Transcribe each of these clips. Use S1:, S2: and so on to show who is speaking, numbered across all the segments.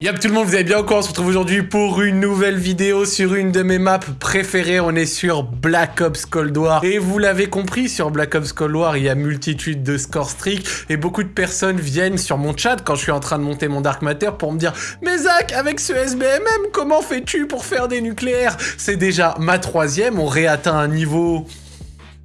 S1: Yap tout le monde, vous allez bien quoi? On se retrouve aujourd'hui pour une nouvelle vidéo sur une de mes maps préférées. On est sur Black Ops Cold War. Et vous l'avez compris, sur Black Ops Cold War, il y a multitude de score streak. Et beaucoup de personnes viennent sur mon chat quand je suis en train de monter mon Dark Matter pour me dire « Mais Zach, avec ce SBMM, comment fais-tu pour faire des nucléaires ?» C'est déjà ma troisième, on réatteint un niveau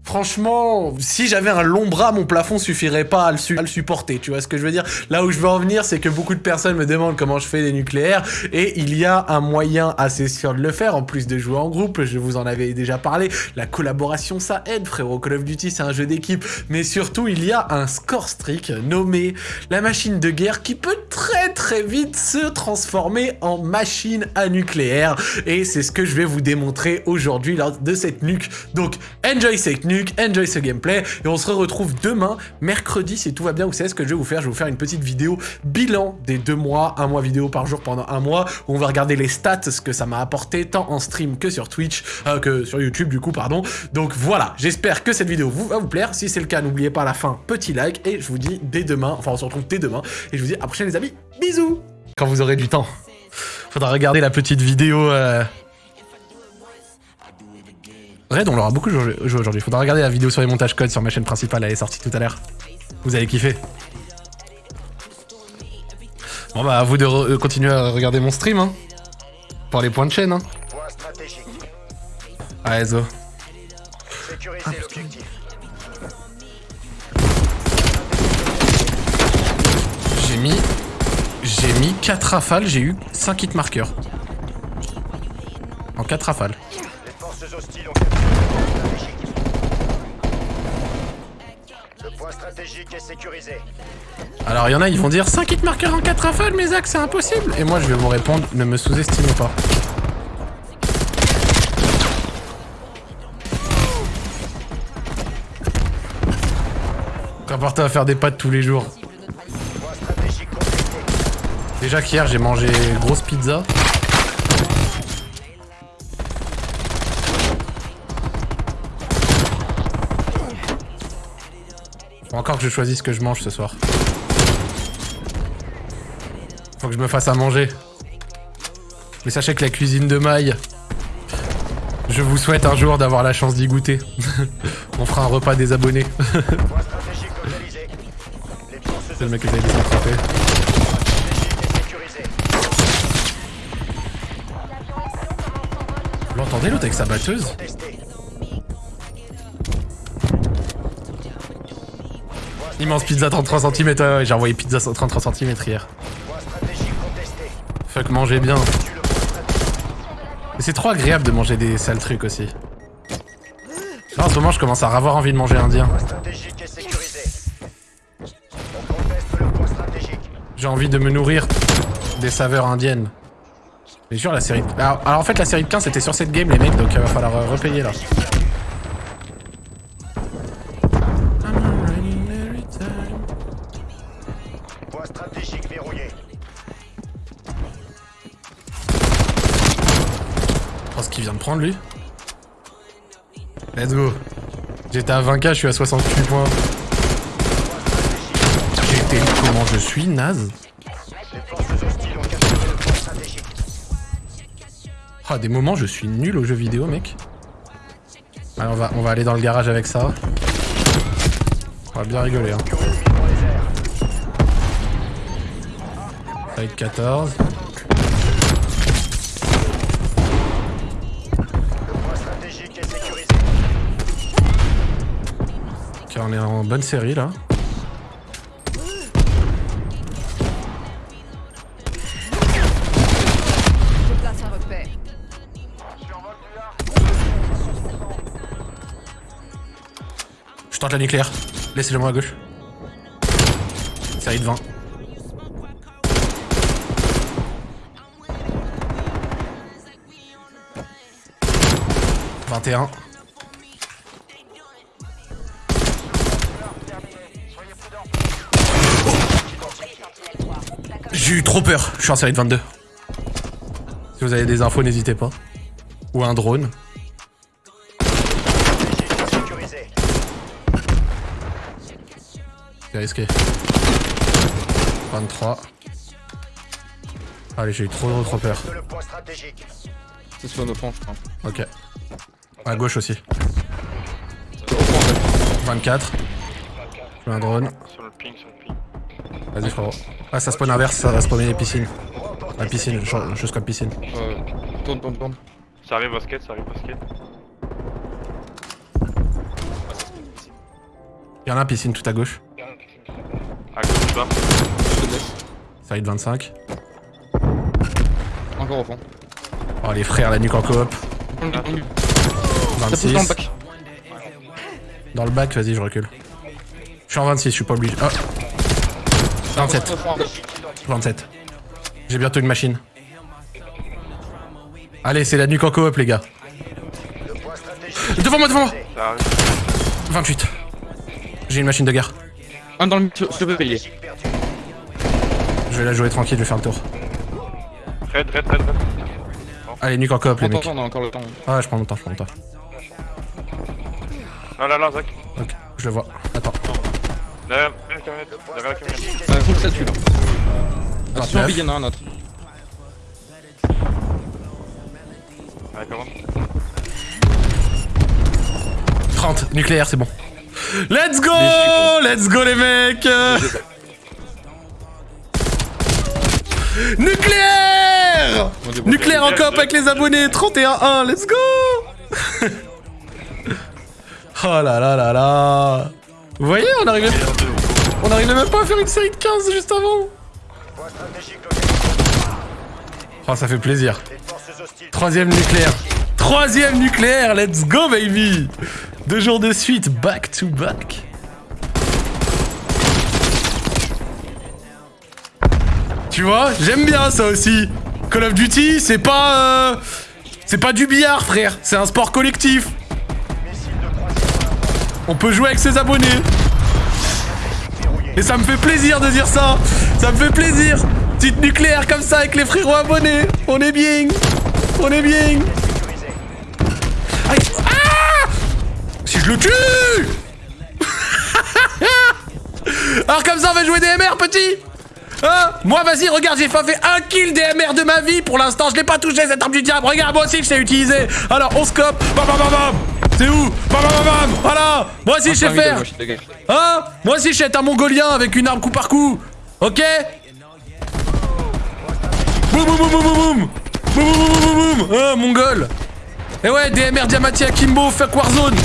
S1: Franchement, si j'avais un long bras, mon plafond suffirait pas à le, supporter, tu vois ce que je veux dire? Là où je veux en venir, c'est que beaucoup de personnes me demandent comment je fais des nucléaires, et il y a un moyen assez sûr de le faire, en plus de jouer en groupe, je vous en avais déjà parlé, la collaboration ça aide, frérot, Call of Duty c'est un jeu d'équipe, mais surtout il y a un score streak nommé la machine de guerre qui peut très très vite se transformer en machine à nucléaire, et c'est ce que je vais vous démontrer aujourd'hui lors de cette nuque. Donc, enjoy cette nuque enjoy ce gameplay, et on se retrouve demain, mercredi, si tout va bien, vous savez ce que je vais vous faire, je vais vous faire une petite vidéo bilan des deux mois, un mois vidéo par jour pendant un mois, où on va regarder les stats, ce que ça m'a apporté, tant en stream que sur Twitch, euh, que sur YouTube du coup, pardon. Donc voilà, j'espère que cette vidéo vous, va vous plaire, si c'est le cas, n'oubliez pas la fin, petit like, et je vous dis dès demain, enfin on se retrouve dès demain, et je vous dis à la les amis, bisous. Quand vous aurez du temps, faudra regarder la petite vidéo... Euh, Red, on l'aura beaucoup joué aujourd'hui. Faudra regarder la vidéo sur les montages codes sur ma chaîne principale, elle est sortie tout à l'heure. Vous allez kiffer. Bon bah à vous de euh, continuer à regarder mon stream, hein. Pour les points de chaîne, hein. Allez, zo. J'ai mis... J'ai mis 4 rafales, j'ai eu 5 hit markers. En 4 rafales. Alors il y en a, ils vont dire 5 hit marqueurs en 4 rafales, mais Zach, c'est impossible Et moi je vais vous répondre, ne me sous-estimez pas. Rapporté à faire des pâtes tous les jours. Déjà qu'hier j'ai mangé grosse pizza. Encore que je choisisse ce que je mange ce soir. Faut que je me fasse à manger. Mais sachez que la cuisine de maille, je vous souhaite un jour d'avoir la chance d'y goûter. On fera un repas des abonnés. C'est le mec qui s'est attrapé. Vous l'entendez l'autre avec sa batteuse? Immense pizza 33 cm, ouais, j'ai envoyé pizza 33 cm hier. Fuck, manger bien. c'est trop agréable de manger des sales trucs aussi. En ce moment, je commence à avoir envie de manger indien. J'ai envie de me nourrir des saveurs indiennes. Mais sûr, la série... Alors, en fait, la série de 15, c'était sur cette game, les mecs, donc il va falloir euh, repayer, là. Prendre lui. Let's go. J'étais à 20k, je suis à 68 points. J'étais... Comment je suis, naze Ah, des moments, je suis nul au jeu vidéo, mec. Alors, on va, on va aller dans le garage avec ça. On va bien rigoler, hein. Fight 14. Bonne série là. Je tente la nucléaire. Laissez-le moi à gauche. Série de 20. 21. J'ai eu trop peur. Je suis en série de 22. Si vous avez des infos, n'hésitez pas. Ou un drone. C'est risqué. 23. Allez, j'ai eu trop, trop, trop peur.
S2: C'est sur nos flancs, je crois.
S1: Ok. À gauche aussi.
S2: C'est au fond, en fait.
S1: 24. Je mets un drone.
S3: Sur le ping, sur le ping.
S1: Vas-y, frérot. Ah, ça spawn inverse, ça va spawner les piscines. La piscine, je, je scope piscine.
S2: Euh, tourne, tourne, tourne.
S3: Ça arrive basket, ça arrive basket.
S1: Y'en a un piscine tout à gauche.
S3: À gauche, bas.
S2: Laisse.
S1: Side 25.
S2: Encore au fond.
S1: Oh, les frères, la nuque en coop.
S2: On est- on est- Ça pousse
S1: 26.
S2: dans le bac.
S1: Dans le bac, vas-y, je recule. Je suis en 26, je suis pas obligé. Oh 27.
S2: Au fond, à gauche.
S1: 27. J'ai bientôt une machine. Allez, c'est la nuque en coop, les gars. Devant moi, devant moi
S3: Ça arrive.
S1: 28. J'ai une machine de guerre.
S2: Un dans le sur le pilier.
S4: Perdu.
S1: Je vais la jouer tranquille, je vais faire le tour.
S3: Red, red, red, red.
S1: Allez, nuque en coop, les mecs.
S2: attends, on a encore le temps.
S1: Ah, je prends mon temps, je prends mon temps.
S3: Ah là là, Zach.
S1: Ok, je le vois.
S3: Derrière derrière la camionnette. Derrière la camionnette.
S2: Euh, full statue là.
S1: 29.
S2: Attention, il y en a un autre.
S3: Ouais, comment
S1: 30, nucléaire, c'est bon. Let's go Let's go, les mecs Nucléaire. Nucléaire en coop avec les abonnés 31-1, let's go Oh là là là là Vous voyez, on arrivait, on même pas à faire une série de 15 juste avant. Oh, ça fait plaisir. Troisième nucléaire. Troisième nucléaire, let's go baby Deux jours de suite, back to back. Tu vois, j'aime bien ça aussi. Call of Duty, c'est pas... euh, C'est pas du billard, frère. C'est un sport collectif. On peut jouer avec ses abonnés. Et ça me fait plaisir de dire ça. Ça me fait plaisir. Petite nucléaire comme ça avec les frérots abonnés. On est bien. On est bien. Ah Si je le tue Alors comme ça on va jouer DMR petit Hein Moi vas-y regarde j'ai pas fait un kill DMR de ma vie pour l'instant je l'ai pas touché cette arme du diable Regarde moi aussi je sais utiliser Alors on scope Bam bam bam bam C'est où Bam bam bam bam Voilà Moi aussi je sais faire. Hein Moi aussi je sais être un mongolien avec une arme coup par coup Ok Boum boum boum boum boum boum Boum boum boum boum boum Hein mongol et ouais, DMR Diamati Akimbo, fuck Warzone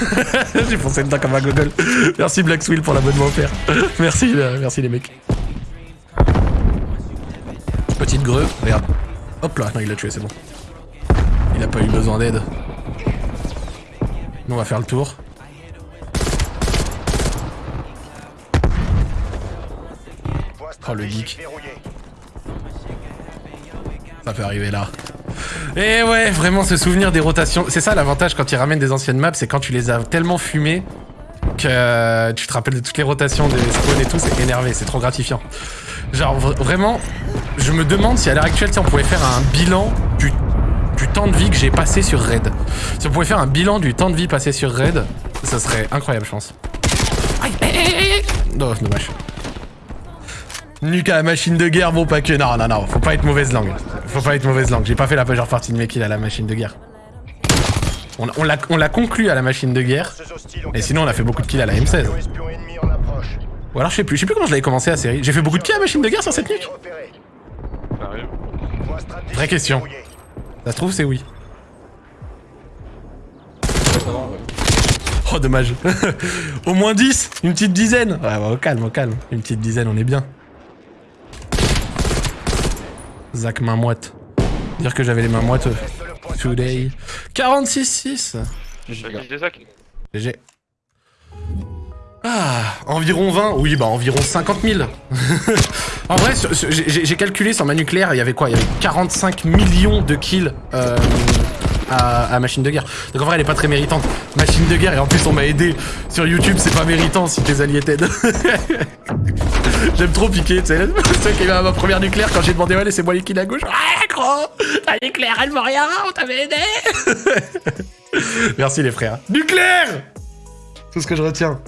S1: J'ai foncé dedans comme un gogol. Merci Black Swill pour l'abonnement offert. merci, euh, merci les mecs. Petite greu, regarde. Hop là, non il l'a tué, c'est bon. Il a pas eu besoin d'aide. On va faire le tour. Oh, le geek. Ça peut arriver là. Et ouais, vraiment ce souvenir des rotations. C'est ça l'avantage quand ils ramènent des anciennes maps, c'est quand tu les as tellement fumées que euh, tu te rappelles de toutes les rotations des spawns et tout, c'est énervé, c'est trop gratifiant. Genre vra- vraiment, je me demande si à l'heure actuelle, tu sais, on pouvait faire un bilan du, du temps de vie que j'ai passé sur Raid. Si on pouvait faire un bilan du temps de vie passé sur Raid, ça serait incroyable, je pense. Aïe, aïe, aïe, aïe. Non, c'est dommage. Nuque à la machine de guerre, bon pas que. Non, non, non, faut pas être mauvaise langue. Faut pas être mauvaise langue. J'ai pas fait la majeure partie de mes kills à la machine de guerre. On, on l'a on l'a conclu à la machine de guerre. Et sinon, on a fait beaucoup de kills à la M16.
S4: capturé espion ennemi en approche.
S1: Ou alors, je sais plus. Je sais plus comment je l'avais commencé la série. J'ai fait beaucoup de kills à la machine de guerre sur cette nuque? Vraie question. Ça se trouve, c'est oui.
S2: Ça va, ouais.
S1: Oh, dommage. au moins 10 Une petite dizaine Ouais, bah, au calme, au calme. Une petite dizaine, on est bien. Zach main moite. Dire que j'avais les mains moites. euh, Today. 46-6.
S2: GG,
S1: Ah, environ 20 Oui, bah environ 50 000. en vrai, j'ai calculé sur ma nucléaire, il y avait quoi? Il y avait 45 millions de kills euh, à, Machine de Guerre. Donc en vrai, elle est pas très méritante. Machine de Guerre, et en plus, on m'a aidé. Sur YouTube, c'est pas méritant si tes alliés t'aident. J'aime trop piquer, tu sais. C'est qui ma première nucléaire quand j'ai demandé, ouais, laissez-moi les kills à gauche. Ouais, gros Ta nucléaire, elle vaut rien, on t'avait aidé Merci les frères. Nucléaire C'est ce que je retiens.